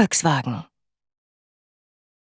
Volkswagen.